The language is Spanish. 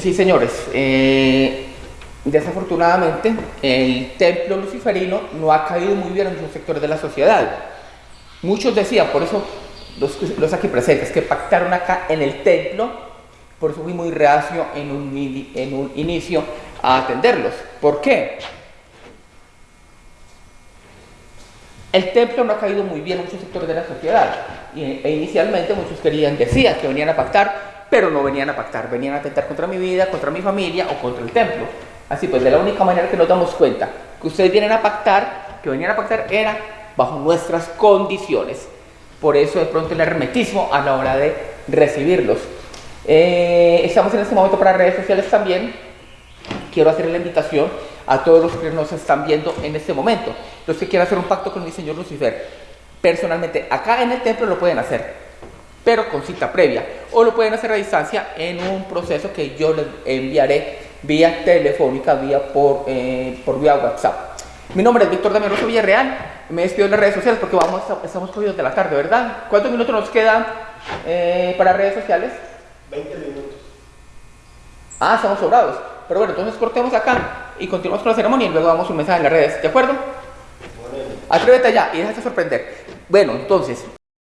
Sí, señores, eh, desafortunadamente el templo luciferino no ha caído muy bien en muchos sectores de la sociedad. Muchos decían, por eso los, los aquí presentes, que pactaron acá en el templo, por eso fui muy reacio en un, en un inicio a atenderlos. ¿Por qué? El templo no ha caído muy bien en muchos sectores de la sociedad. E inicialmente muchos querían, decían que venían a pactar pero no venían a pactar, venían a atentar contra mi vida, contra mi familia o contra el templo. Así pues, de la única manera que nos damos cuenta que ustedes vienen a pactar, que venían a pactar, era bajo nuestras condiciones. Por eso de pronto el hermetismo a la hora de recibirlos. Eh, estamos en este momento para redes sociales también. Quiero hacer la invitación a todos los que nos están viendo en este momento. Los que quieran hacer un pacto con mi Señor Lucifer, personalmente, acá en el templo lo pueden hacer pero con cita previa. O lo pueden hacer a distancia en un proceso que yo les enviaré vía telefónica, vía por, eh, por vía WhatsApp. Mi nombre es Víctor Damián Rosso Villarreal. Me despido en las redes sociales porque vamos, estamos cogidos de la tarde, ¿verdad? ¿Cuántos minutos nos quedan eh, para redes sociales? 20 minutos. Ah, estamos sobrados. Pero bueno, entonces cortemos acá y continuamos con la ceremonia y luego damos un mensaje en las redes. ¿De acuerdo? Atrévete ya y déjate sorprender. Bueno, entonces,